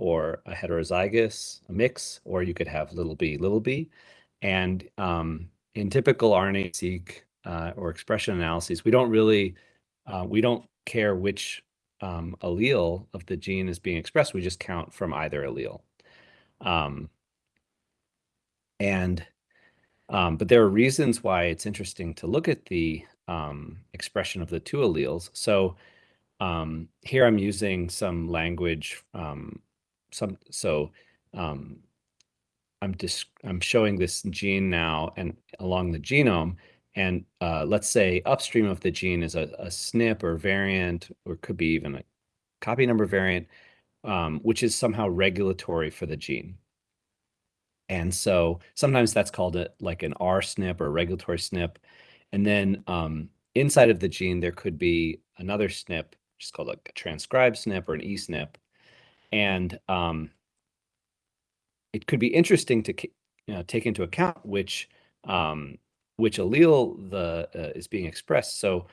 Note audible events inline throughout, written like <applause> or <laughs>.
or a heterozygous, mix, or you could have little b, little b. And um, in typical RNA-seq uh, or expression analyses, we don't really, uh, we don't care which um, allele of the gene is being expressed. We just count from either allele. Um, and um, but there are reasons why it's interesting to look at the um, expression of the two alleles. So um, here I'm using some language, um, some so um, I'm just I'm showing this gene now and along the genome, and uh, let's say upstream of the gene is a, a SNP or variant, or could be even a copy number variant, um, which is somehow regulatory for the gene. And so sometimes that's called a, like an R SNP or a regulatory SNP. And then um, inside of the gene, there could be another SNP, which is called a transcribed SNP or an eSNP. And um, it could be interesting to you know, take into account which um, which allele the uh, is being expressed. So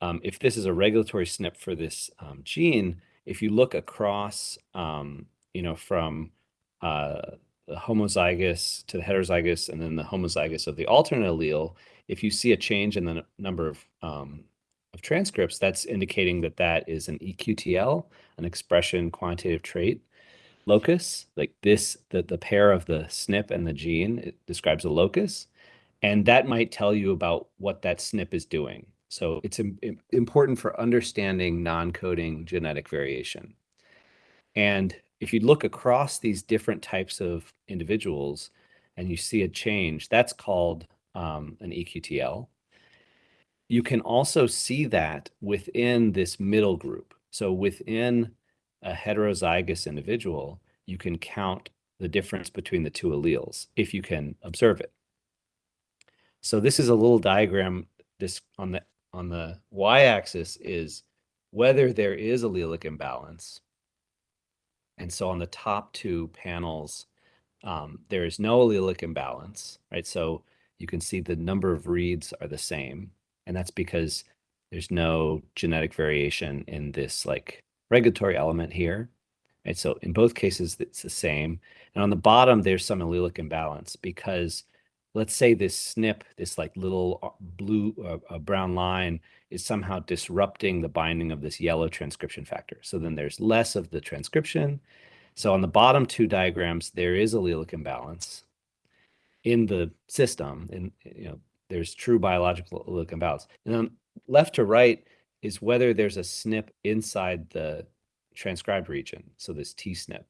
um, if this is a regulatory SNP for this um, gene, if you look across, um, you know, from uh, the homozygous to the heterozygous and then the homozygous of the alternate allele, if you see a change in the number of, um, of transcripts, that's indicating that that is an EQTL, an expression quantitative trait locus. Like this, the, the pair of the SNP and the gene, it describes a locus. And that might tell you about what that SNP is doing. So it's Im important for understanding non-coding genetic variation. And if you look across these different types of individuals and you see a change, that's called um, an EQTL. You can also see that within this middle group. So within a heterozygous individual, you can count the difference between the two alleles if you can observe it. So this is a little diagram this on the on the y-axis is whether there is allelic imbalance and so on the top two panels, um, there is no allelic imbalance, right? So you can see the number of reads are the same. And that's because there's no genetic variation in this like regulatory element here. Right? So in both cases, it's the same. And on the bottom, there's some allelic imbalance because let's say this SNP, this like little uh, blue uh, brown line is somehow disrupting the binding of this yellow transcription factor. So then there's less of the transcription. So on the bottom two diagrams, there is allelic imbalance in the system. And you know, there's true biological allelic imbalance. And then left to right is whether there's a SNP inside the transcribed region. So this T-SNP.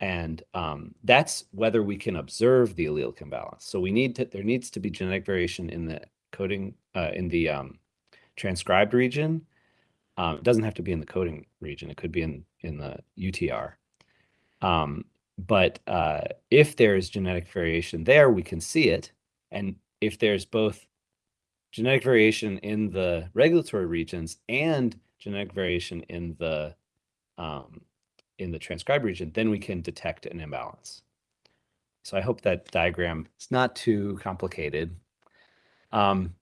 And um, that's whether we can observe the allelic imbalance. So we need to, there needs to be genetic variation in the coding, uh, in the um, transcribed region. Um, it doesn't have to be in the coding region. It could be in, in the UTR. Um, but uh, if there is genetic variation there, we can see it. And if there's both genetic variation in the regulatory regions and genetic variation in the um, in the transcribed region, then we can detect an imbalance. So I hope that diagram is not too complicated. Um,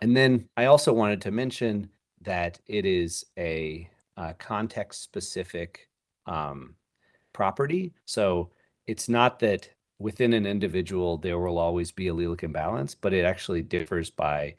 and then I also wanted to mention that it is a, a context-specific um, property. So it's not that within an individual there will always be allelic imbalance, but it actually differs by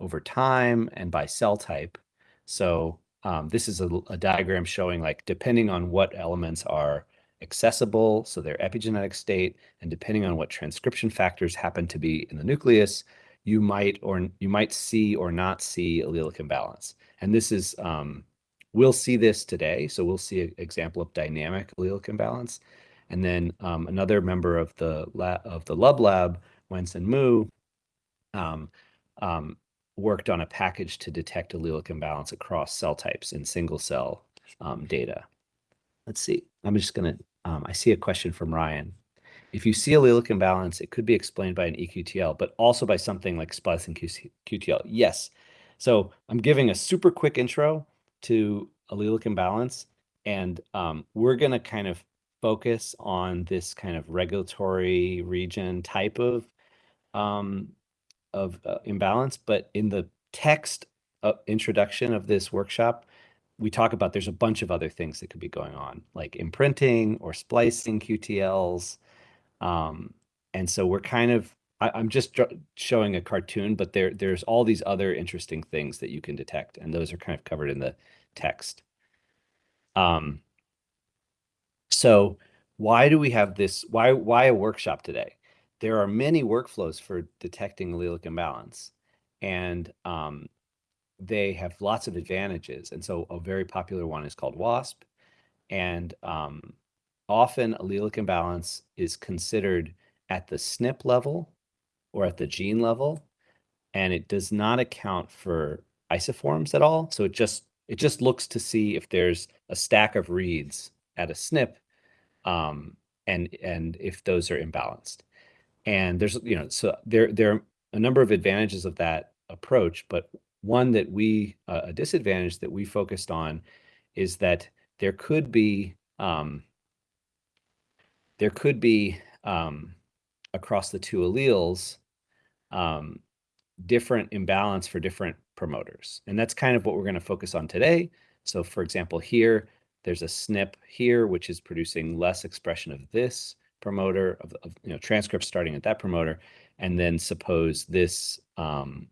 over time and by cell type. So um, this is a, a, diagram showing like depending on what elements are accessible, so their epigenetic state, and depending on what transcription factors happen to be in the nucleus, you might or you might see or not see allelic imbalance. And this is, um, we'll see this today. So we'll see an example of dynamic allelic imbalance. And then um, another member of the lab, of the Love Lab, Wancen Mu, um, um, worked on a package to detect allelic imbalance across cell types in single cell um, data. Let's see. I'm just going to, um, I see a question from Ryan. If you see allelic imbalance, it could be explained by an EQTL, but also by something like splicing QTL. Yes. So I'm giving a super quick intro to allelic imbalance, and um, we're going to kind of focus on this kind of regulatory region type of um, of uh, imbalance. But in the text uh, introduction of this workshop, we talk about there's a bunch of other things that could be going on, like imprinting or splicing QTLs. Um, and so we're kind of I, am just showing a cartoon, but there there's all these other interesting things that you can detect, and those are kind of covered in the text. Um, so why do we have this? Why why a workshop today? There are many workflows for detecting allelic imbalance, and um, they have lots of advantages. And so a very popular one is called WASP, and um, often allelic imbalance is considered at the SNP level or at the gene level, and it does not account for isoforms at all. So it just it just looks to see if there's a stack of reads at a SNP, um, and and if those are imbalanced. And there's you know so there there are a number of advantages of that approach, but one that we uh, a disadvantage that we focused on is that there could be um, there could be um, across the two alleles um, different imbalance for different promoters. And that's kind of what we're going to focus on today. So for example, here, there's a SNP here, which is producing less expression of this promoter of, of you know transcripts starting at that promoter. And then suppose this um,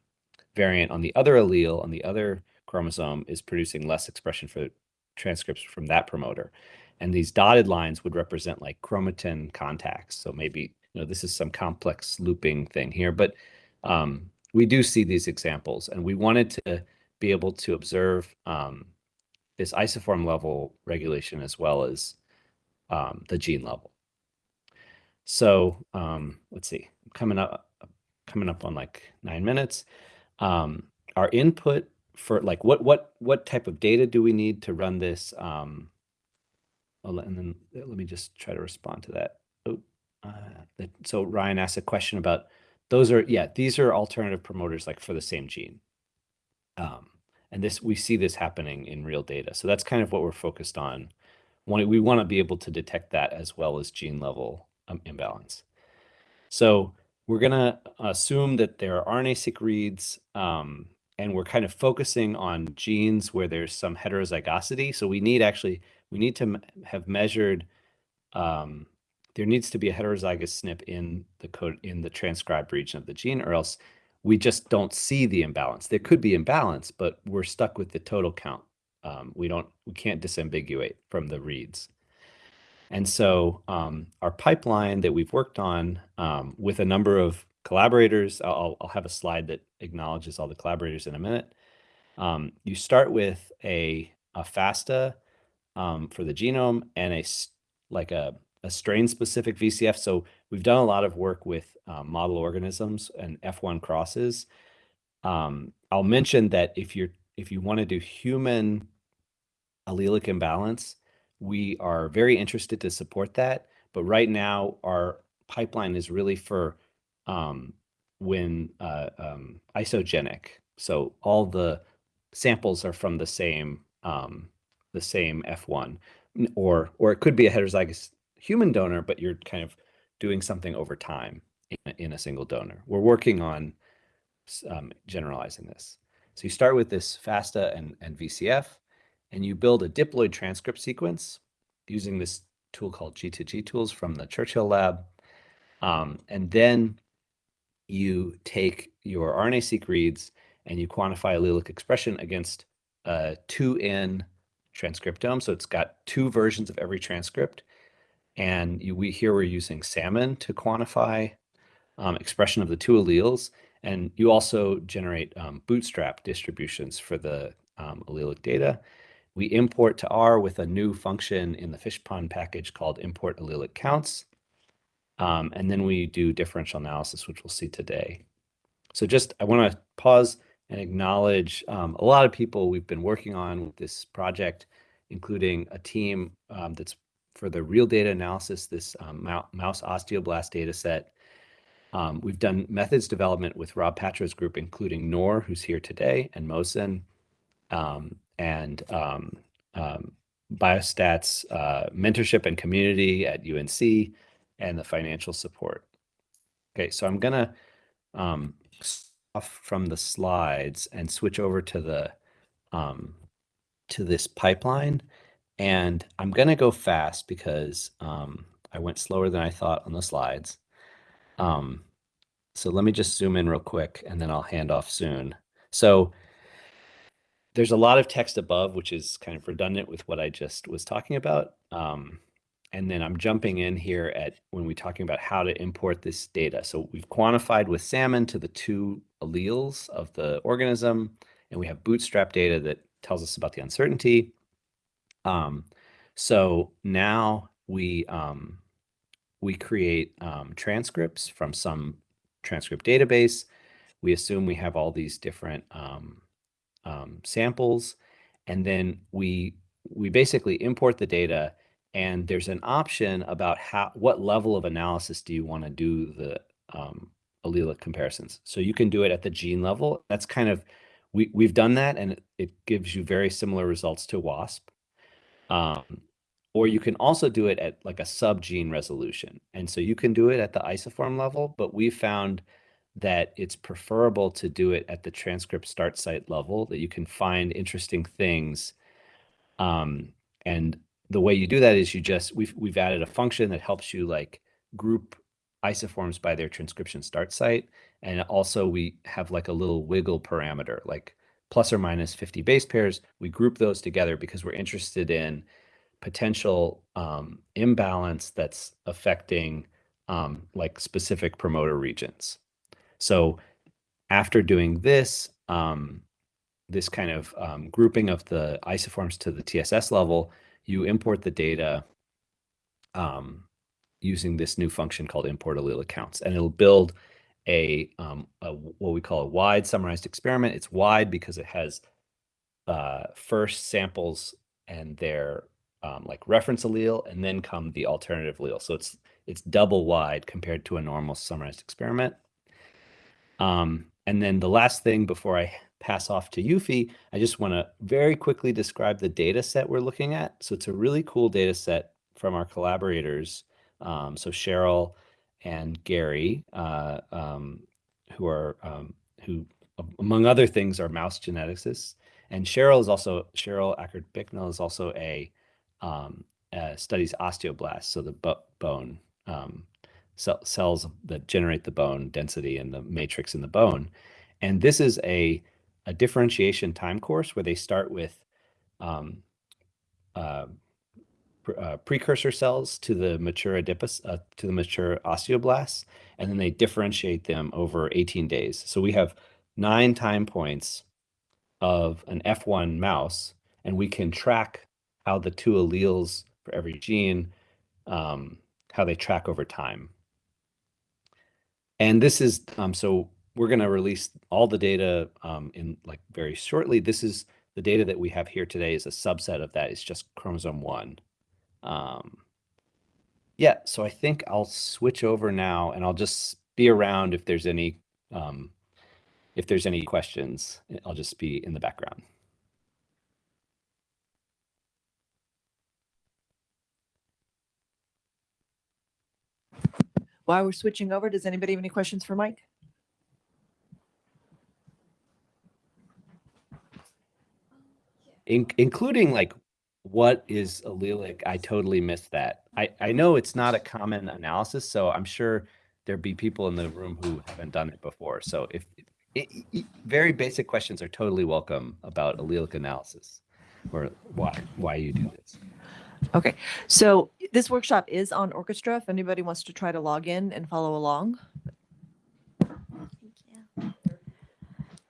variant on the other allele on the other chromosome is producing less expression for transcripts from that promoter. And these dotted lines would represent like chromatin contacts. So maybe you know, this is some complex looping thing here, but um, we do see these examples and we wanted to be able to observe um, this isoform level regulation as well as um, the gene level. So um, let's see, coming up, coming up on like nine minutes. Um, our input for like what what what type of data do we need to run this? Um, and then let me just try to respond to that. Oh, uh, that, so Ryan asked a question about those are, yeah, these are alternative promoters like for the same gene. Um, and this, we see this happening in real data. So that's kind of what we're focused on. We want to be able to detect that as well as gene level um, imbalance. So we're going to assume that there are RNA-seq reads, um, and we're kind of focusing on genes where there's some heterozygosity. So we need actually, we need to have measured um, there needs to be a heterozygous SNP in the code in the transcribed region of the gene, or else we just don't see the imbalance. There could be imbalance, but we're stuck with the total count. Um, we don't, we can't disambiguate from the reads. And so um, our pipeline that we've worked on um, with a number of collaborators, I'll, I'll, have a slide that acknowledges all the collaborators in a minute. Um, you start with a, a FASTA um, for the genome and a like a a strain specific VCF. So we've done a lot of work with um, model organisms and F1 crosses. Um, I'll mention that if you're if you want to do human allelic imbalance, we are very interested to support that. But right now, our pipeline is really for um, when uh, um, isogenic. So all the samples are from the same um, the same F1, or or it could be a heterozygous human donor, but you're kind of doing something over time in, in a single donor. We're working on um, generalizing this. So you start with this FASTA and, and VCF, and you build a diploid transcript sequence using this tool called G2G tools from the Churchill lab. Um, and then you take your RNA-seq reads and you quantify allelic expression against a 2N transcriptome. So it's got two versions of every transcript. And you, we here we're using salmon to quantify um, expression of the two alleles. And you also generate um, bootstrap distributions for the um, allelic data. We import to R with a new function in the fishpond package called import allelic counts. Um, and then we do differential analysis, which we'll see today. So just, I want to pause and acknowledge um, a lot of people we've been working on with this project, including a team um, that's for the real data analysis, this um, mouse osteoblast data set. Um, we've done methods development with Rob Patro's group, including Noor, who's here today, and Mohsen, um, and um, um, Biostats uh, mentorship and community at UNC, and the financial support. Okay, so I'm gonna um, off from the slides and switch over to the to this pipeline. And I'm to go fast because um, I went slower than I thought on the slides. Um, so let me just zoom in real quick and then I'll hand off soon. So there's a lot of text above, which is kind of redundant with what I just was talking about. Um, and then I'm jumping in here at when we're talking about how to import this data. So we've quantified with salmon to the two alleles of the organism, and we have bootstrap data that tells us about the uncertainty. Um, so now we um, we create um, transcripts from some transcript database. We assume we have all these different um, um, samples, and then we we basically import the data and there's an option about how what level of analysis do you want to do the um, allelic comparisons. So you can do it at the gene level. That's kind of we we've done that, and it, it gives you very similar results to WASP. Um, or you can also do it at like a sub-gene resolution. And so you can do it at the isoform level, but we found that it's preferable to do it at the transcript start site level, that you can find interesting things. Um, and the way you do that is you just we've we've added a function that helps you like group isoforms by their transcription start site and also we have like a little wiggle parameter like plus or minus 50 base pairs we group those together because we're interested in potential um, imbalance that's affecting um, like specific promoter regions so after doing this um, this kind of um, grouping of the isoforms to the tss level you import the data um, using this new function called import allele counts, and it'll build a, um, a, what we call a wide summarized experiment. It's wide because it has uh, first samples and their um, like reference allele, and then come the alternative allele. So it's it's double wide compared to a normal summarized experiment. Um, and then the last thing before I pass off to Euphy, I just want to very quickly describe the data set we're looking at. So it's a really cool data set from our collaborators. Um, so Cheryl and Gary, uh, um, who are um, who, among other things, are mouse geneticists. And Cheryl is also Cheryl Ackert Bicknell is also a um, uh, studies osteoblasts, so the bone um, cells that generate the bone density and the matrix in the bone. And this is a a differentiation time course where they start with um, uh, uh, precursor cells to the mature adipose, uh, to the mature osteoblasts, and then they differentiate them over 18 days. So we have nine time points of an F1 mouse, and we can track how the two alleles for every gene, um, how they track over time. And this is, um, so we're going to release all the data um, in like very shortly. This is the data that we have here today is a subset of that. It's just chromosome one. Um, yeah, so I think I'll switch over now and I'll just be around if there's any um, if there's any questions. I'll just be in the background. While we're switching over, does anybody have any questions for Mike? in, including like what is allelic. I totally missed that. I, I know it's not a common analysis, so I'm sure there'd be people in the room who haven't done it before. So if it, it, very basic questions are totally welcome about allelic analysis or why why you do this. Okay, so this workshop is on Orchestra. If anybody wants to try to log in and follow along, Thank you,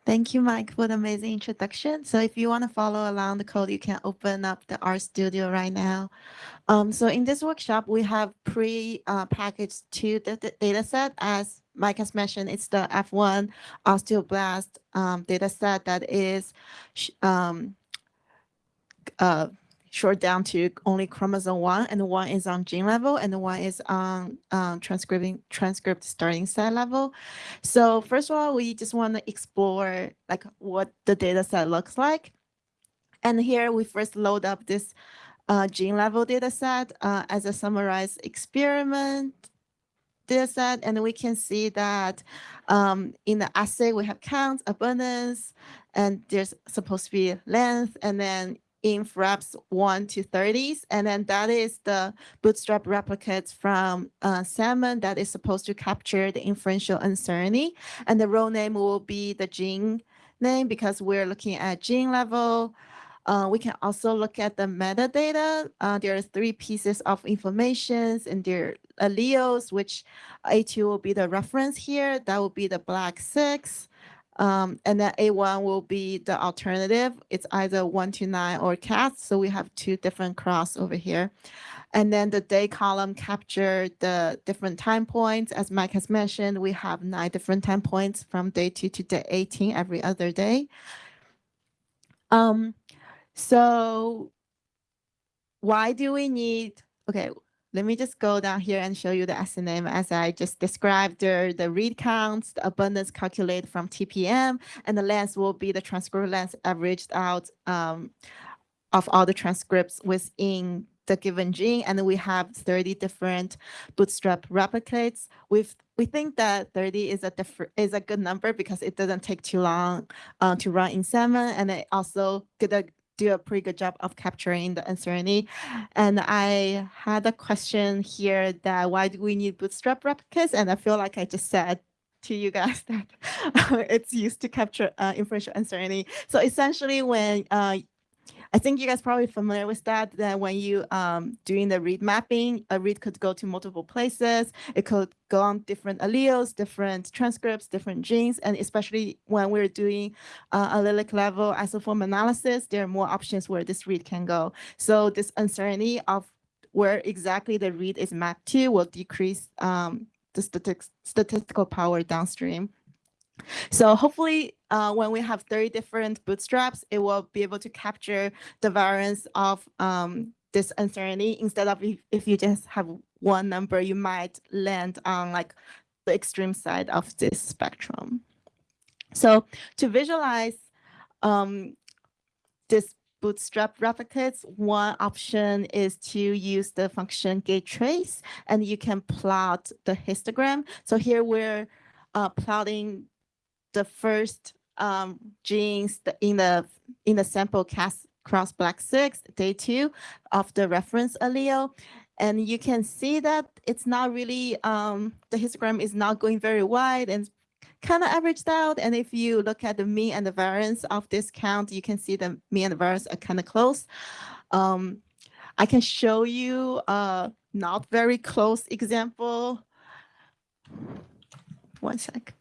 Thank you, Mike, for the amazing introduction. So if you want to follow along the code, you can open up the RStudio right now. Um, so in this workshop, we have pre-packaged uh, two data set. As Mike has mentioned, it's the F1 osteoblast um, data set that is um, uh, short down to only chromosome one, and one is on gene level, and one is on um, transcribing transcript starting site level. So first of all, we just want to explore like what the data set looks like. And here we first load up this uh, gene level data set uh, as a summarized experiment data set, and we can see that um, in the assay we have count, abundance, and there's supposed to be length, and then inf reps 1 to 30s. And then that is the bootstrap replicates from uh, Salmon that is supposed to capture the inferential uncertainty. And the row name will be the gene name because we're looking at gene level. Uh, we can also look at the metadata. Uh, there are three pieces of information and their alleles, which A2 will be the reference here. That will be the black six. Um, and then A1 will be the alternative. It's either one to nine or CAS. So we have two different cross over here. And then the day column capture the different time points. As Mike has mentioned, we have nine different time points from day two to day 18 every other day. Um, so why do we need, okay, let me just go down here and show you the SNM as I just described the, the read counts, the abundance calculated from TPM, and the length will be the transcript length averaged out um, of all the transcripts within the given gene. And we have 30 different bootstrap replicates. We've, we think that 30 is a is a good number because it doesn't take too long uh, to run in Salmon, and it also a do a pretty good job of capturing the uncertainty. And I had a question here that why do we need bootstrap replicas? And I feel like I just said to you guys <laughs> that it's used to capture uh, inferential uncertainty. So essentially when uh, I think you guys probably familiar with that, that when you um, doing the read mapping, a read could go to multiple places. It could go on different alleles, different transcripts, different genes. And especially when we're doing uh, allelic level isoform analysis, there are more options where this read can go. So this uncertainty of where exactly the read is mapped to will decrease um, the statistical power downstream. So hopefully uh, when we have 30 different bootstraps, it will be able to capture the variance of um, this uncertainty instead of if, if you just have one number, you might land on like the extreme side of this spectrum. So to visualize um, this bootstrap replicates, one option is to use the function getTrace and you can plot the histogram. So here we're uh, plotting the first um, genes in the in the sample cast cross black six day two of the reference allele. And you can see that it's not really, um, the histogram is not going very wide and kind of averaged out. And if you look at the mean and the variance of this count, you can see the mean and the variance are kind of close. Um, I can show you a not very close example. One sec.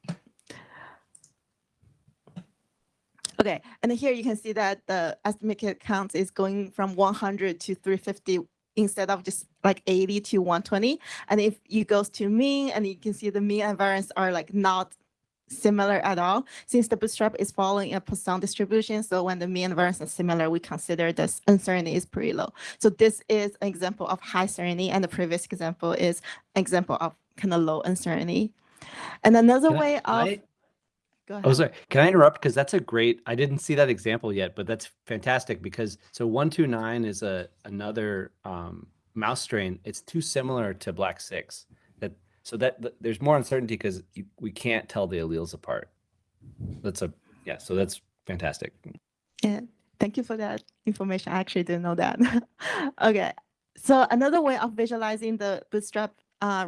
Okay, and here you can see that the estimated count is going from 100 to 350 instead of just like 80 to 120. And if you goes to mean, and you can see the mean and variance are like not similar at all, since the bootstrap is following a Poisson distribution. So when the mean and variance are similar, we consider this uncertainty is pretty low. So this is an example of high certainty, and the previous example is an example of kind of low uncertainty. And another Can I- way of I- go ahead. Oh, sorry. Can I interrupt? Because that's a great. I didn't see that example yet, but that's fantastic because so one two nine is a another um, mouse strain. It's too similar to black six. That so that, that there's more uncertainty because we can't tell the alleles apart. That's a yeah. So that's fantastic. Yeah, thank you for that information. I actually didn't know that. <laughs> okay, so another way of visualizing the bootstrap uh,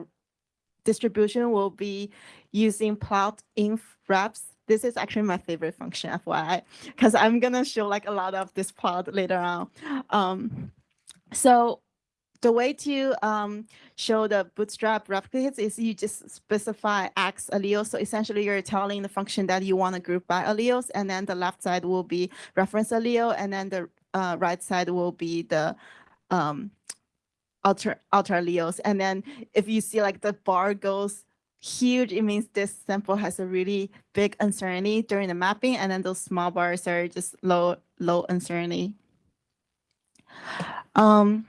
distribution will be using plot inf reps. This is actually my favorite function, FYI, because I'm gonna show like a lot of this plot later on. Um, so the way to um, show the bootstrap replicates is you just specify X alleles. So essentially you're telling the function that you want to group by alleles, and then the left side will be reference allele, and then the uh, right side will be the um, alter alleles. And then if you see like the bar goes huge, it means this sample has a really big uncertainty during the mapping, and then those small bars are just low, low uncertainty. Um,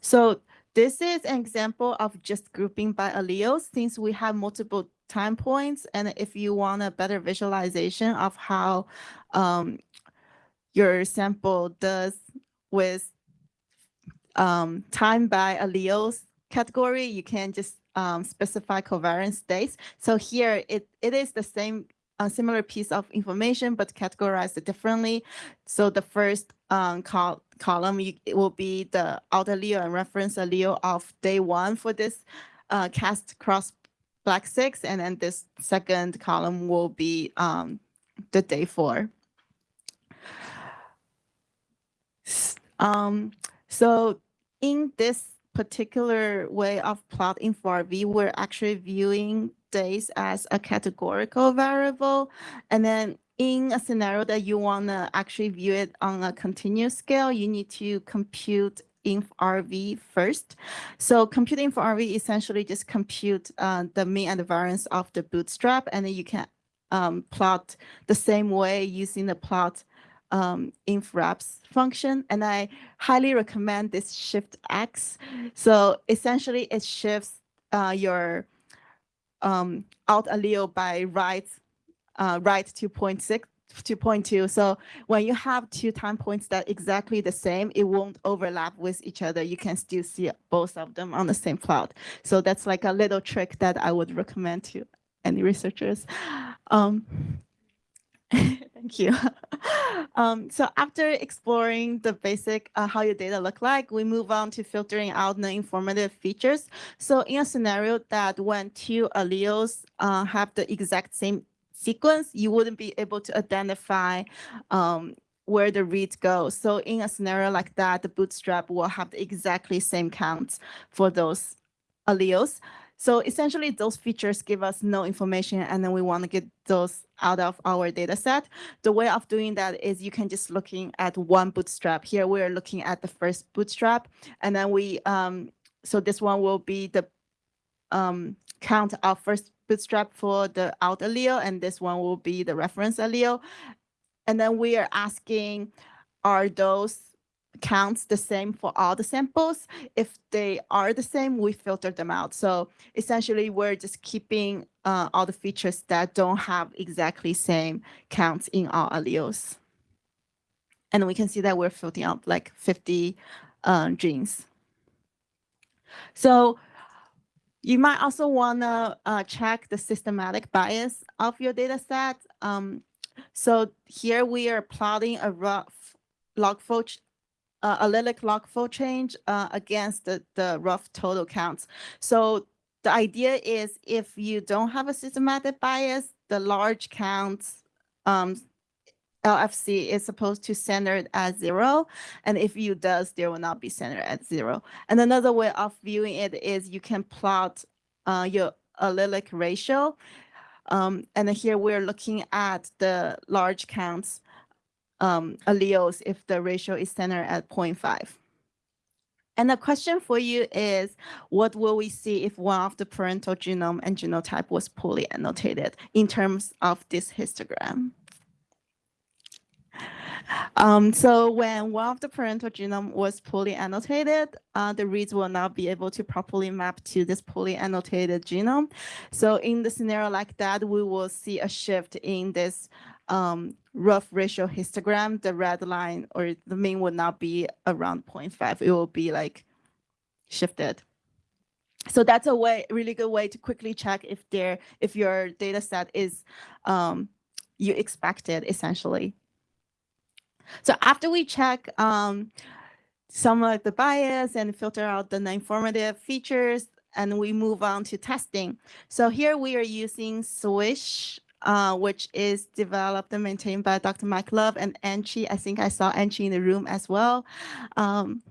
so this is an example of just grouping by alleles since we have multiple time points. And if you want a better visualization of how um, your sample does with um, time by alleles category, you can just um, specify covariance states. So here it, it is the same similar piece of information, but categorized differently. So the first um, col column, you, it will be the alt allele and reference allele of day one for this uh, cast cross black six, and then this second column will be um, the day four. Um, so in this particular way of plotting for V, we're actually viewing days as a categorical variable. And then in a scenario that you want to actually view it on a continuous scale, you need to compute inf RV first. So computing for RV essentially just compute uh, the mean and the variance of the bootstrap, and then you can um, plot the same way using the plot um, inf reps function. And I highly recommend this shift X. So essentially it shifts uh, your um, alt allele by right, uh, right to 0.6 to 0.2. So when you have two time points that exactly the same, it won't overlap with each other. You can still see both of them on the same plot. So that's like a little trick that I would recommend to any researchers. Um, Thank you. <laughs> Um, so after exploring the basic uh, how your data look like, we move on to filtering out the informative features. So in a scenario that when two alleles uh, have the exact same sequence, you wouldn't be able to identify um, where the reads go. So in a scenario like that, the bootstrap will have the exactly same counts for those alleles. So essentially those features give us no information and then we want to get those out of our data set. The way of doing that is you can just looking at one bootstrap. Here we're looking at the first bootstrap and then we, um, so this one will be the um, count of first bootstrap for the out allele and this one will be the reference allele. And then we are asking, are those counts the same for all the samples. If they are the same, we filter them out. So essentially, we're just keeping uh, all the features that don't have exactly same counts in all alleles. And we can see that we're filtering out like 50 uh, genes. So you might also want to uh, check the systematic bias of your data set. Um, so here we are plotting a rough log uh, allelic log fold change uh, against the, the rough total counts. So the idea is if you don't have a systematic bias, the large counts um, LFC is supposed to center at zero. And if you does, there will not be centered at zero. And another way of viewing it is you can plot uh, your allelic ratio. Um, and here we're looking at the large counts um, alleles if the ratio is centered at 0.5. And the question for you is, what will we see if one of the parental genome and genotype was poorly annotated in terms of this histogram? Um, so when one of the parental genome was poorly annotated, uh, the reads will not be able to properly map to this poorly annotated genome. So in the scenario like that, we will see a shift in this um, rough ratio histogram, the red line or the mean would not be around 0.5. It will be like shifted. So that's a way, really good way to quickly check if there, if your data set is um, you expected essentially. So after we check um, some of the bias and filter out the non-informative features, and we move on to testing. So here we are using Swish uh, which is developed and maintained by Dr. Mike Love and Anqi. I think I saw Anqi in the room as well. Um,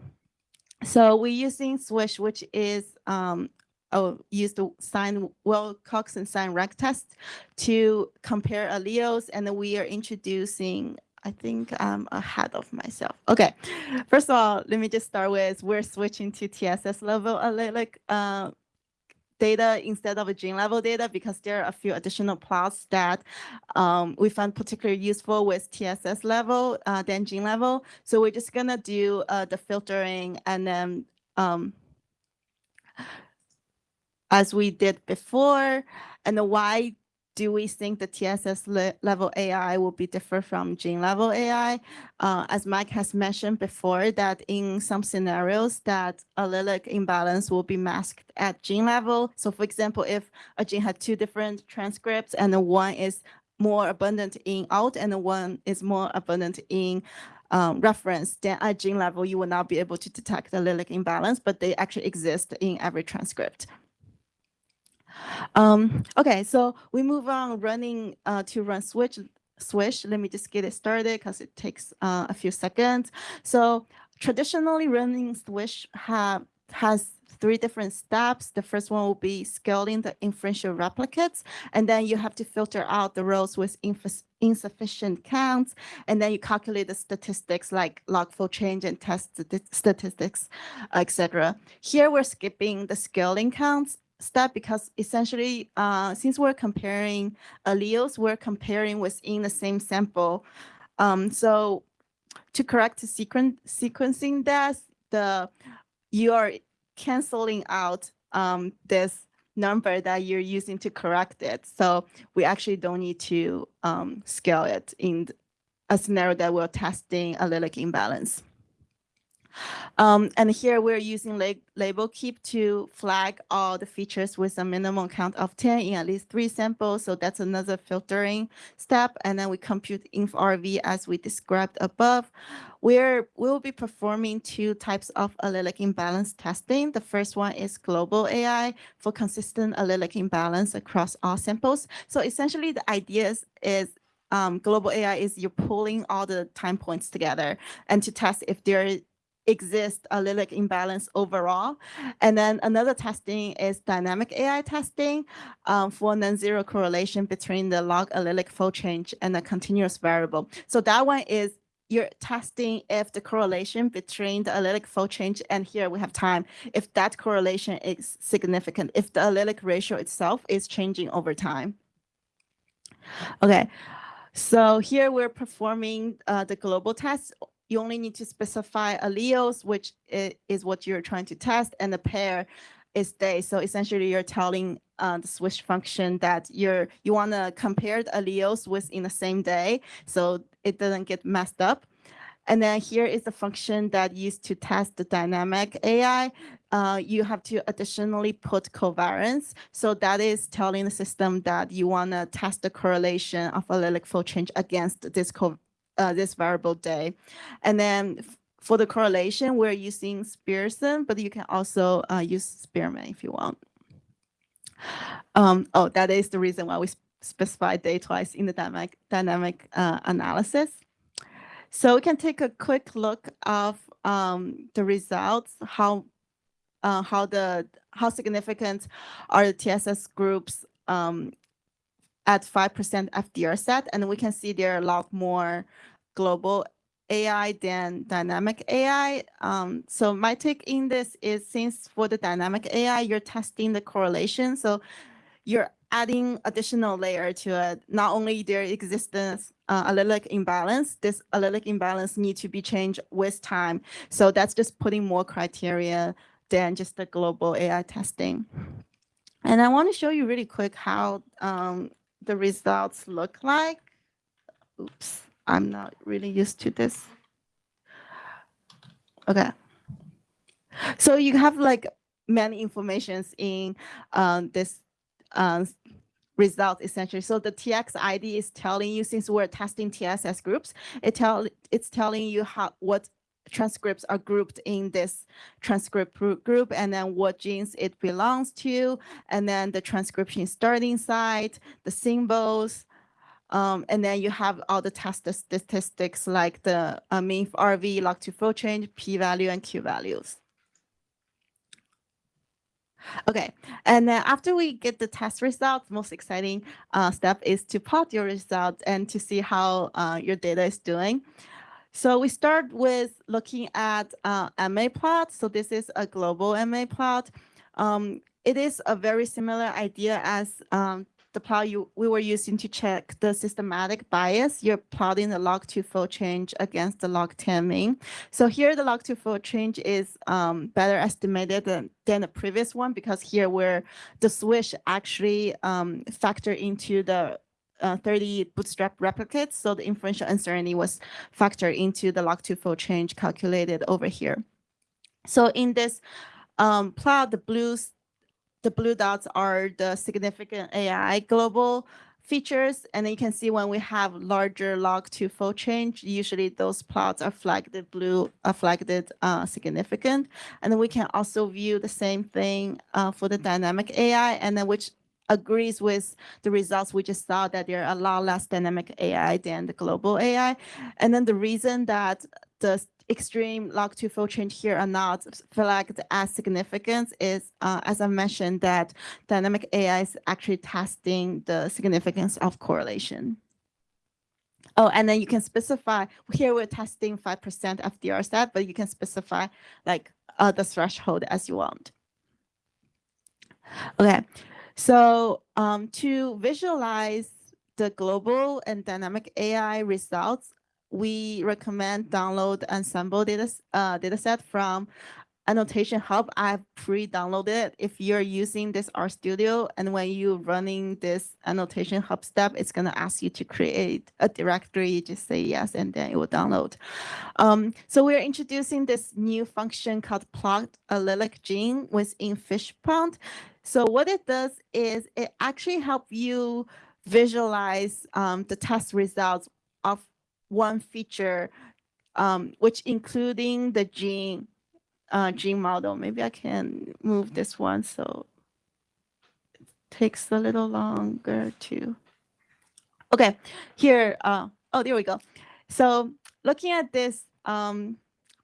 so we're using Swish, which is um, oh, use the sign Wilcoxon sign rank test to compare alleles, and we are introducing I think I'm ahead of myself. Okay, first of all, let me just start with we're switching to TSS level allelic uh, data instead of a gene level data because there are a few additional plots that um, we found particularly useful with TSS level uh, than gene level. So we're just gonna do uh, the filtering and then um, as we did before and the why do we think the TSS le level AI will be different from gene level AI? Uh, as Mike has mentioned before, that in some scenarios that allelic imbalance will be masked at gene level. So for example, if a gene had two different transcripts and the one is more abundant in out and the one is more abundant in um, reference, then at gene level, you will not be able to detect allelic imbalance, but they actually exist in every transcript. Um, okay, so we move on running uh, to run switch. Swish. Let me just get it started because it takes uh, a few seconds. So traditionally running Swish have has three different steps. The first one will be scaling the inferential replicates, and then you have to filter out the rows with insufficient counts, and then you calculate the statistics like log fold change and test statistics, etc. Here we're skipping the scaling counts step because essentially, uh, since we're comparing alleles, we're comparing within the same sample. Um, so to correct the sequen sequencing that, the you are canceling out um, this number that you're using to correct it. So we actually don't need to um, scale it in a scenario that we're testing allelic imbalance. Um, and here we're using lab label keep to flag all the features with a minimum count of 10 in at least three samples. So that's another filtering step. And then we compute inf-RV as we described above. We're, we'll be performing two types of allelic imbalance testing. The first one is global AI for consistent allelic imbalance across all samples. So essentially the idea is, is um, global AI is you're pulling all the time points together and to test if there exist allelic imbalance overall. And then another testing is dynamic AI testing um, for non-zero correlation between the log allelic fold change and the continuous variable. So that one is you're testing if the correlation between the allelic fold change and here we have time, if that correlation is significant, if the allelic ratio itself is changing over time. Okay, so here we're performing uh, the global test you only need to specify alleles, which is what you're trying to test, and the pair is day. So essentially, you're telling uh, the Swish function that you're you want to compare the alleles within the same day, so it doesn't get messed up. And then here is the function that used to test the dynamic AI. Uh, you have to additionally put covariance. So that is telling the system that you want to test the correlation of allelic fold change against this co uh, this variable day. And then for the correlation, we're using Pearson, but you can also uh, use Spearman if you want. Um, oh, that is the reason why we specify day twice in the dynamic, dynamic uh, analysis. So we can take a quick look of um, the results, how uh, how the how significant are the TSS groups um, at 5% FDR set, and we can see there are a lot more global AI than dynamic AI. Um, so my take in this is since for the dynamic AI, you're testing the correlation. So you're adding additional layer to it. Not only their existence uh, allelic imbalance, this allelic imbalance need to be changed with time. So that's just putting more criteria than just the global AI testing. And I want to show you really quick how um, the results look like. Oops, I'm not really used to this. Okay. So you have like many informations in um, this uh, result essentially. So the TX ID is telling you since we're testing TSS groups, it tell it's telling you how what transcripts are grouped in this transcript group and then what genes it belongs to, and then the transcription starting site, the symbols, um, and then you have all the test statistics like the uh, mean RV, log to fold change, p-value, and q-values. Okay, and then after we get the test results, most exciting uh, step is to plot your results and to see how uh, your data is doing. So we start with looking at uh, MA plot. So this is a global MA plot. Um, it is a very similar idea as um, the plot you we were using to check the systematic bias. You're plotting the log to fold change against the log 10 mean. So here the log to fold change is um, better estimated than, than the previous one because here where the Swish actually um, factor into the uh, 30 bootstrap replicates. So the inferential uncertainty was factored into the log2fold change calculated over here. So in this um, plot, the blues, the blue dots are the significant AI global features. And then you can see when we have larger log2fold change, usually those plots are flagged blue, are flagged uh, significant. And then we can also view the same thing uh, for the dynamic AI, and then which agrees with the results we just saw that there are a lot less dynamic AI than the global AI. And then the reason that the extreme log to fold change here are not flagged as significant is, uh, as I mentioned, that dynamic AI is actually testing the significance of correlation. Oh, and then you can specify, here we're testing 5% FDR set, but you can specify like uh, the threshold as you want. Okay, so um, to visualize the global and dynamic AI results, we recommend download Ensembl data uh, dataset from Annotation Hub. I've pre-downloaded. If you're using this RStudio and when you're running this Annotation Hub step, it's going to ask you to create a directory. Just say yes, and then it will download. Um, so we're introducing this new function called plot allelic gene within Fishpond. So what it does is it actually help you visualize um, the test results of one feature, um, which including the gene uh, gene model. Maybe I can move this one so it takes a little longer to. Okay, here. Uh, oh, there we go. So looking at this um,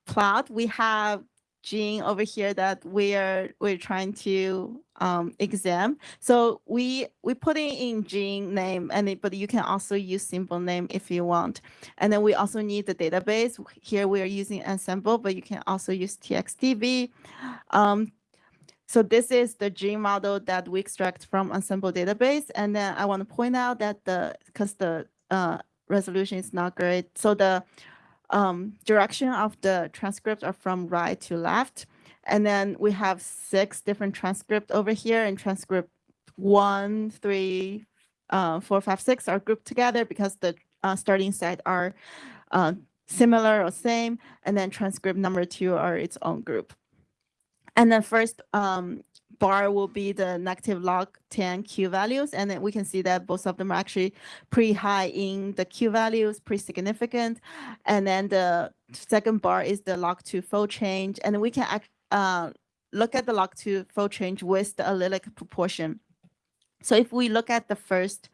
plot, we have gene over here that we're we're trying to um, exam. So we we put in, in gene name, and it, but you can also use symbol name if you want. And then we also need the database. Here we are using Ensembl, but you can also use TXDB. Um, so this is the gene model that we extract from Ensembl database. And then I want to point out that the because the uh, resolution is not great, so the um, direction of the transcripts are from right to left. And then we have six different transcript over here and transcript one, three, uh, four, five, six are grouped together because the uh, starting site are uh, similar or same. And then transcript number two are its own group. And then first um, bar will be the negative log 10 Q values. And then we can see that both of them are actually pretty high in the Q values, pretty significant. And then the second bar is the log 2 fold change. And we can uh, look at the log 2 fold change with the allelic proportion. So if we look at the first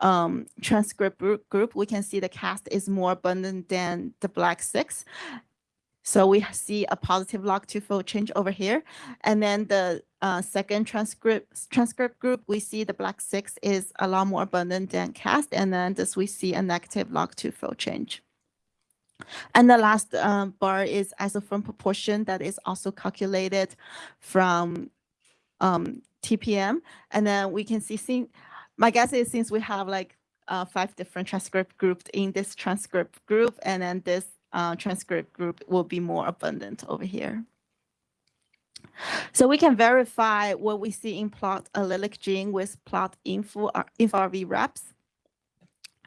um, transcript group, we can see the cast is more abundant than the black six. So we see a positive log2 fold change over here. And then the uh, second transcript transcript group, we see the black six is a lot more abundant than cast. And then this we see a negative log2 fold change. And the last um, bar is isoform proportion that is also calculated from um, TPM. And then we can see, see, my guess is since we have like uh, five different transcript groups in this transcript group, and then this uh, transcript group will be more abundant over here. So we can verify what we see in plot allelic gene with plot info, uh, InfRV reps.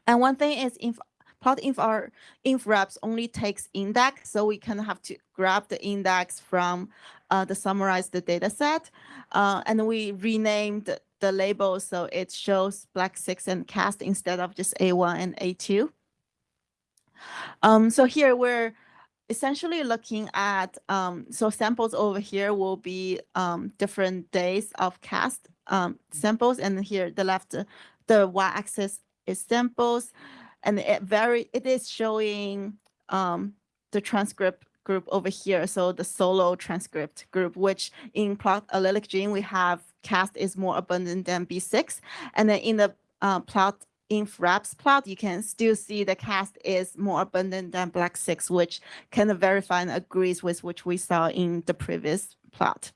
And one thing is inf plot info, inf reps only takes index, so we kind of have to grab the index from uh, the summarized data set. Uh, and we renamed the, label so it shows black six and cast instead of just A1 and A2. Um, so here we're essentially looking at, um, so samples over here will be um, different days of cast um, samples. And here the left, the y-axis is samples. And it very, it is showing um, the transcript group over here. So the solo transcript group, which in plot allelic gene, we have cast is more abundant than B6. And then in the uh, plot inf reps plot, you can still see the cast is more abundant than black six, which kind of verify and agrees with which we saw in the previous plot.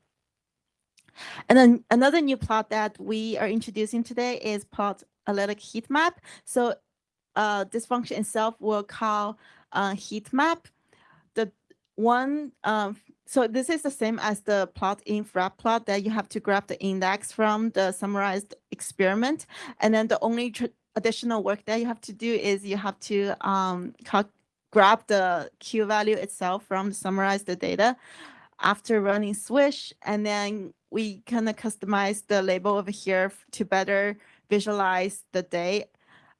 And then another new plot that we are introducing today is plot allelic heat map. So uh, this function itself will call uh, heat map. The one, um, so this is the same as the plot in frap plot that you have to grab the index from the summarized experiment. And then the only additional work that you have to do is you have to um, grab the Q value itself from summarize the data after running swish and then we kind of customize the label over here to better visualize the day.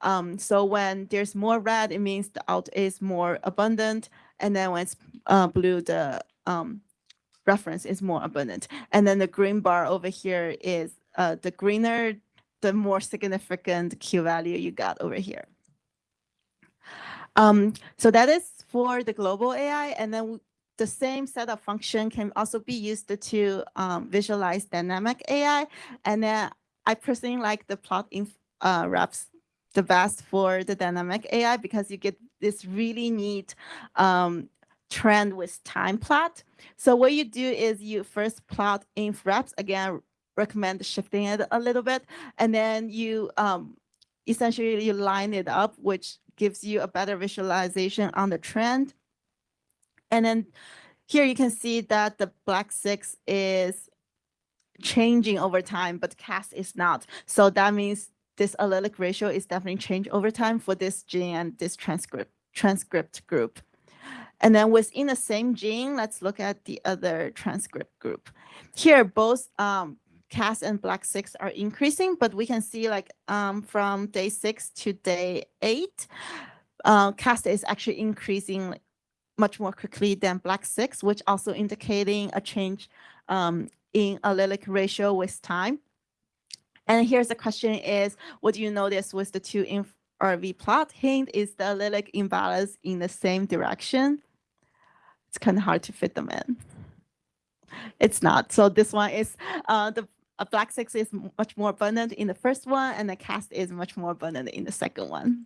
Um, so when there's more red, it means the out is more abundant. And then when it's uh, blue, the um, reference is more abundant. And then the green bar over here is uh, the greener, the more significant Q value you got over here. Um, so that is for the global AI. And then the same set of function can also be used to um, visualize dynamic AI. And then I personally like the plot in uh, wraps the best for the dynamic AI because you get this really neat um, trend with time plot. So what you do is you first plot inf reps again, recommend shifting it a little bit, and then you um, essentially you line it up, which gives you a better visualization on the trend. And then here you can see that the black six is changing over time, but cast is not. So that means this allelic ratio is definitely changed over time for this gene and this transcript transcript group. And then within the same gene, let's look at the other transcript group. Here, both um, CAS and black six are increasing, but we can see like um, from day six to day eight, uh, CAS is actually increasing much more quickly than black six, which also indicating a change um, in allelic ratio with time. And here's the question is, what do you notice with the two in RV plot? Hint is the allelic imbalance in the same direction. It's kind of hard to fit them in. It's not. So this one is uh, the a black six is much more abundant in the first one, and the cast is much more abundant in the second one.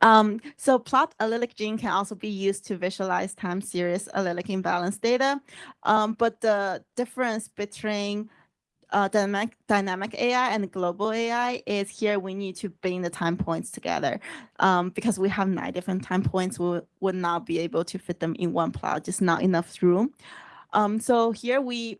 Um, so plot allelic gene can also be used to visualize time series allelic imbalance data. Um, but the difference between uh, dynamic, dynamic AI and global AI is here we need to bring the time points together um, because we have nine different time points. We would not be able to fit them in one plot, just not enough room. Um, so here we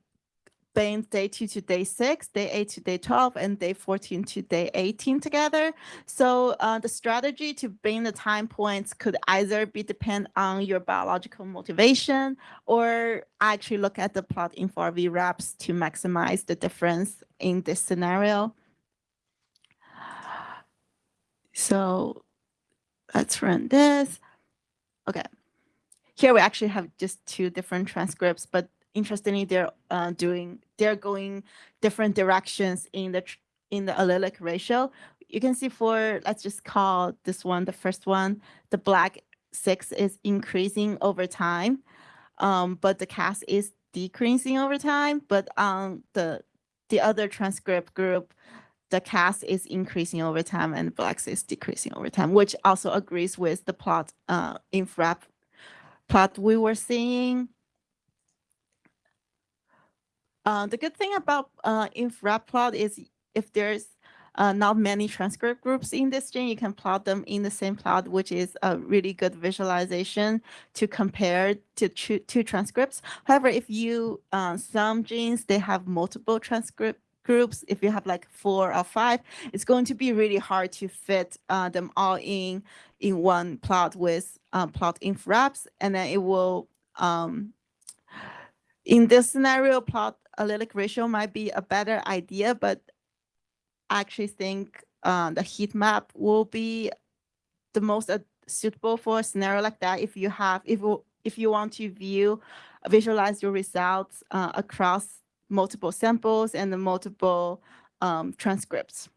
day two to day six, day eight to day 12, and day 14 to day 18 together. So uh, the strategy to bring the time points could either be depend on your biological motivation or actually look at the plot in 4V wraps to maximize the difference in this scenario. So let's run this. Okay. Here we actually have just two different transcripts, but interestingly, they're uh, doing they're going different directions in the in the allelic ratio. You can see for let's just call this one the first one. The black six is increasing over time, um, but the cast is decreasing over time. But on the the other transcript group, the cast is increasing over time and black is decreasing over time, which also agrees with the plot uh, in FRAP plot we were seeing. Uh, the good thing about uh, plot is if there's uh, not many transcript groups in this gene, you can plot them in the same plot, which is a really good visualization to compare to two transcripts. However, if you, uh, some genes, they have multiple transcript groups, if you have like four or five, it's going to be really hard to fit uh, them all in in one plot with uh, plot inf reps, and then it will um, in this scenario, plot allelic ratio might be a better idea, but I actually think uh, the heat map will be the most uh, suitable for a scenario like that. If you have, if if you want to view, visualize your results uh, across multiple samples and the multiple um, transcripts.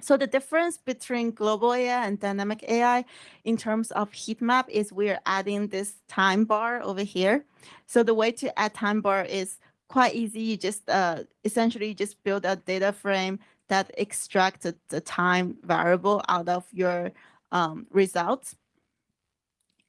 So the difference between global AI and dynamic AI in terms of heat map is we're adding this time bar over here. So the way to add time bar is quite easy. You just uh, essentially just build a data frame that extracts the time variable out of your um, results.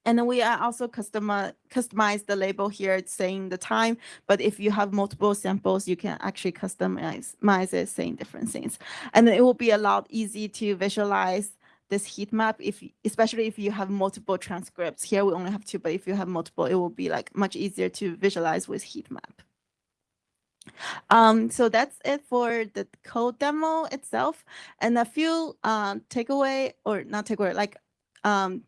And then we are also customize, customize the label here saying the time, but if you have multiple samples, you can actually customize it saying different things. And it will be a lot easy to visualize this heat map, if especially if you have multiple transcripts. Here we only have two, but if you have multiple, it will be like much easier to visualize with heat map. Um, so that's it for the code demo itself. And a few um, takeaway or not takeaway, like um,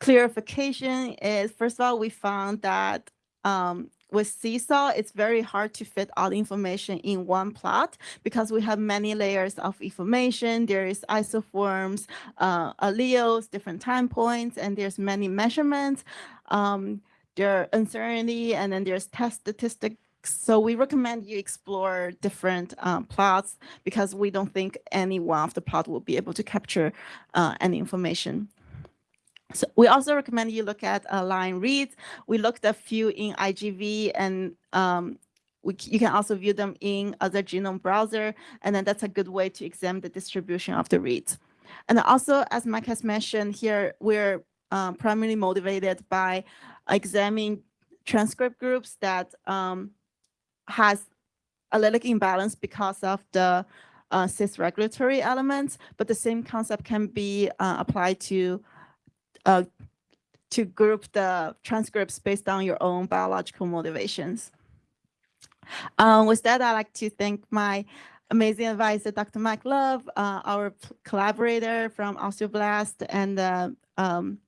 clarification is, first of all, we found that um, with Seesaw, it's very hard to fit all the information in one plot because we have many layers of information. There is isoforms, uh, alleles, different time points, and there's many measurements. Um, there are uncertainty, and then there's test statistics. So we recommend you explore different um, plots because we don't think any one of the plot will be able to capture uh, any information. So we also recommend you look at uh, line reads. We looked a few in IGV and um, we, you can also view them in other genome browser. And then that's a good way to examine the distribution of the reads. And also, as Mike has mentioned here, we're um, primarily motivated by examining transcript groups that um, has allelic imbalance because of the uh, cis regulatory elements, but the same concept can be uh, applied to uh, to group the transcripts based on your own biological motivations. Um, with that, I'd like to thank my amazing advisor, Dr. Mike Love, uh, our collaborator from Osteoblast, and um,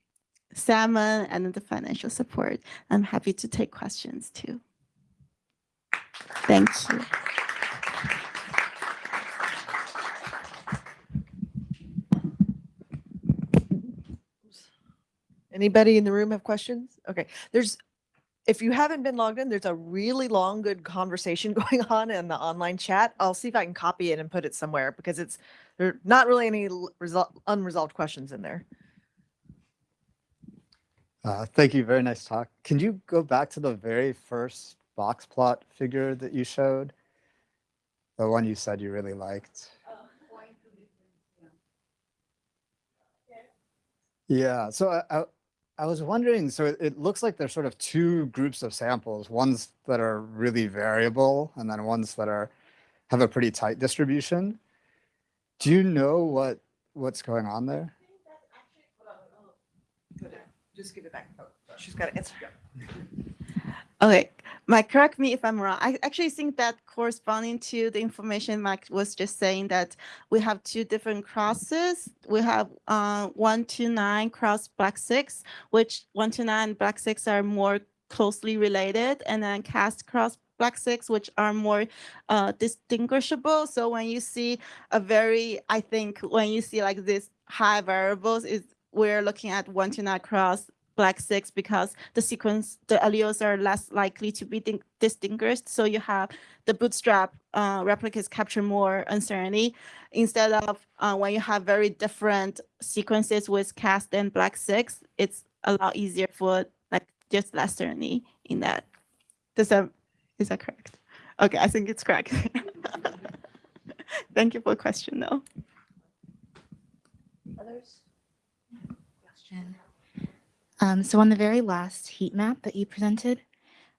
Salmon, and the financial support. I'm happy to take questions too. Thank you. Anybody in the room have questions? Okay, there's, if you haven't been logged in, there's a really long, good conversation <laughs> going on in the online chat. I'll see if I can copy it and put it somewhere because it's, there are not really any result, unresolved questions in there. Uh, thank you. Very nice talk. Can you go back to the very first box plot figure that you showed? The one you said you really liked. Yeah, so I, I, I was wondering, so it, it looks like there's sort of two groups of samples, ones that are really variable and then ones that are have a pretty tight distribution. Do you know what what's going on there? Just give it back. Oh, She's got it. Okay, Mike, correct me if I'm wrong. I actually think that corresponding to the information Mike was just saying that we have two different crosses. We have uh, one to nine cross black six, which one to nine black six are more closely related, and then cast cross black six, which are more uh, distinguishable. So when you see a very, I think when you see like this high variables is we're looking at one to nine cross black six because the sequence, the alleles are less likely to be distinguished. So you have the bootstrap uh, replicas capture more uncertainty instead of uh, when you have very different sequences with cast and black six, it's a lot easier for like just less certainty in that. Does that, is that correct? Okay, I think it's correct. <laughs> Thank you for the question though. Others? Question. Um, so on the very last heat map that you presented,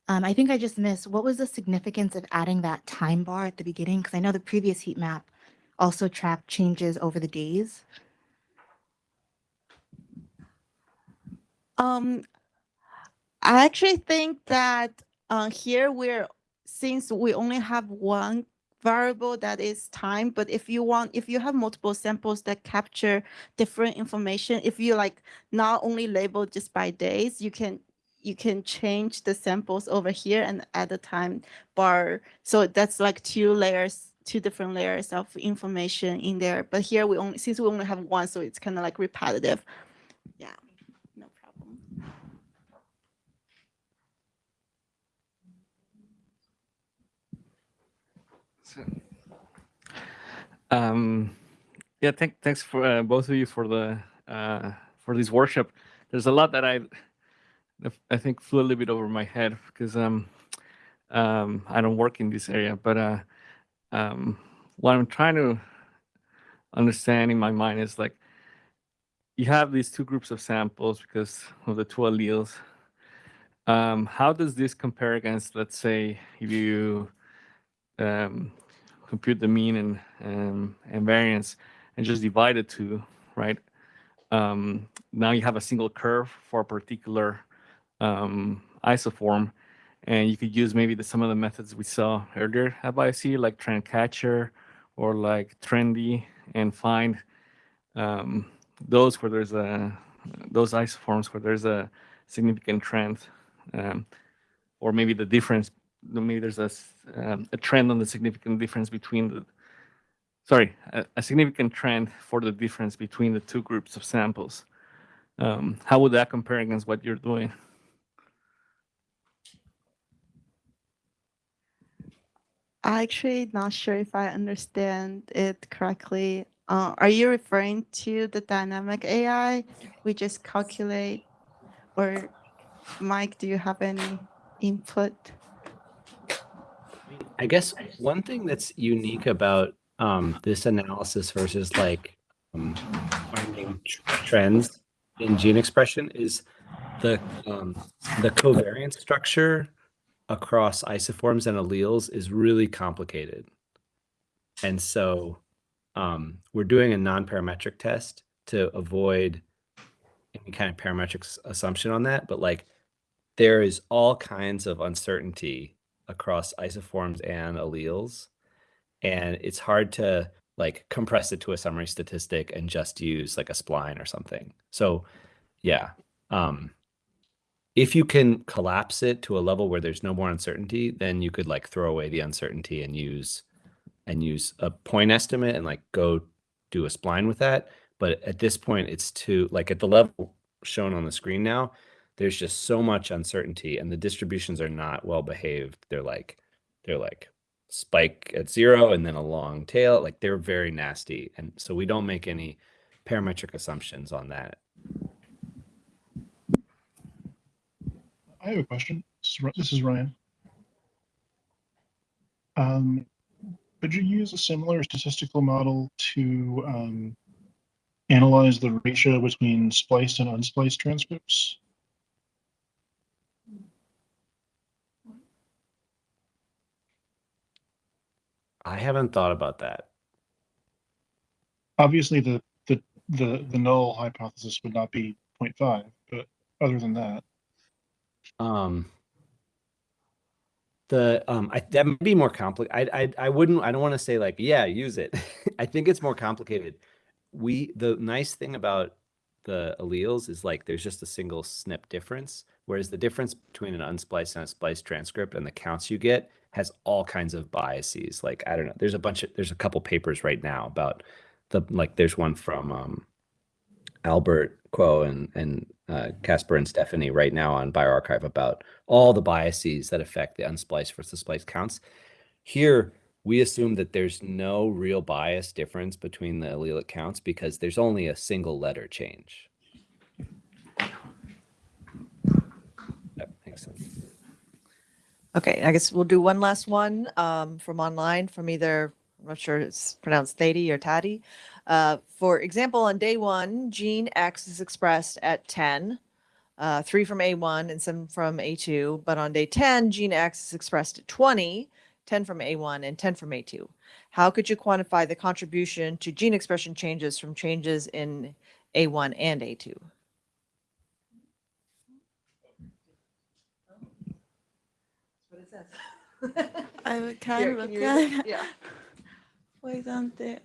um, I think I just missed, what was the significance of adding that time bar at the beginning? Because I know the previous heat map also tracked changes over the days. Um, I actually think that uh, here we're since we only have one variable that is time, but if you want, if you have multiple samples that capture different information, if you like not only label just by days, you can you can change the samples over here and add the time bar. So that's like two layers, two different layers of information in there. But here we only since we only have one, so it's kind of like repetitive. Yeah, no problem. Um, yeah, thank, thanks for uh, both of you for the uh, for this workshop. There's a lot that I I think flew a little bit over my head because um, um, I don't work in this area, but uh, um, what I'm trying to understand in my mind is like you have these two groups of samples because of the two alleles. Um, how does this compare against, let's say, if you um, compute the mean and um, and variance and just divide the two, right? Um, now you have a single curve for a particular um, isoform, and you could use maybe the, some of the methods we saw earlier at BioC, like trend catcher or like trendy, and find um, those where there's a those isoforms where there's a significant trend. Um, or maybe the difference, maybe there's a, um, a trend on the significant difference between the, sorry, a, a significant trend for the difference between the two groups of samples. Um, how would that compare against what you're doing? I'm actually, not sure if I understand it correctly. Uh, are you referring to the dynamic AI? We just calculate, or Mike, do you have any input? I guess one thing that's unique about um, this analysis versus like um, finding trends in gene expression is the um, the covariance structure across isoforms and alleles is really complicated, and so um, we're doing a non-parametric test to avoid any kind of parametric assumption on that. But like, there is all kinds of uncertainty across isoforms and alleles. And it's hard to like compress it to a summary statistic and just use like a spline or something. So yeah um if you can collapse it to a level where there's no more uncertainty then you could like throw away the uncertainty and use and use a point estimate and like go do a spline with that. But at this point it's too like at the level shown on the screen now there's just so much uncertainty and the distributions are not well behaved they're like they're like spike at zero and then a long tail like they're very nasty and so we don't make any parametric assumptions on that I have a question. This is Ryan. Um, could you use a similar statistical model to um, analyze the ratio between spliced and unspliced transcripts? I haven't thought about that. Obviously, the the the the null hypothesis would not be 0.5, but other than that, um the um I, that might be more complicated I, I i wouldn't i don't want to say like yeah use it. <laughs> I think it's more complicated. We the nice thing about the alleles is like there's just a single SNP difference whereas the difference between an unspliced and a spliced transcript and the counts you get has all kinds of biases like i don't know there's a bunch of there's a couple papers right now about the like there's one from um Albert Kuo and and uh, Kasper and Stephanie right now on bioRxiv about all the biases that affect the unspliced versus spliced counts. Here, we assume that there's no real bias difference between the allelic counts because there's only a single letter change. That makes sense. Okay, I guess we'll do one last one um, from online from either, I'm not sure it's pronounced Thady or Taddy. Uh, for example, on day one, gene X is expressed at 10, uh, three from A1 and some from A2. But on day 10, gene X is expressed at 20, 10 from A1 and 10 from A2. How could you quantify the contribution to gene expression changes from changes in A1 and A2? What it says. I would Here, kind of can look at? Yeah. <laughs> For example,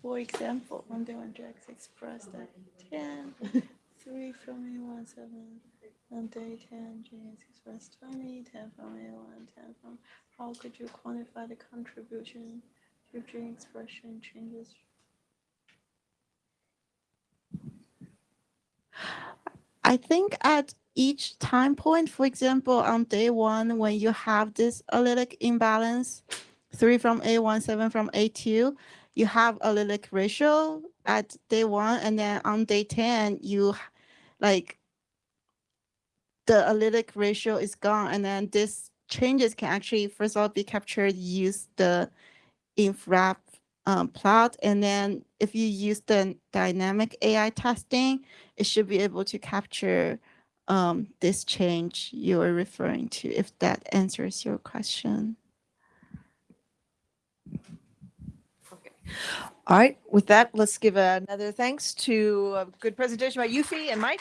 for example, on the one Jax expressed at 10, 3 from A1, 7, on day 10, G is expressed 20, 10 from A1, 10 from. How could you quantify the contribution to gene expression changes? I think at each time point, for example, on day one, when you have this allelic imbalance, three from A1, seven from A2, you have allelic ratio at day one, and then on day 10, you like the allelic ratio is gone, and then this changes can actually, first of all, be captured, use the infrap um, plot, and then if you use the dynamic AI testing, it should be able to capture um, this change you are referring to, if that answers your question. Okay. All right, with that, let's give another thanks to a good presentation by Euphy and Mike.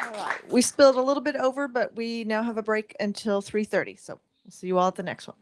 All right, we spilled a little bit over, but we now have a break until 3:30, so we'll see you all at the next one.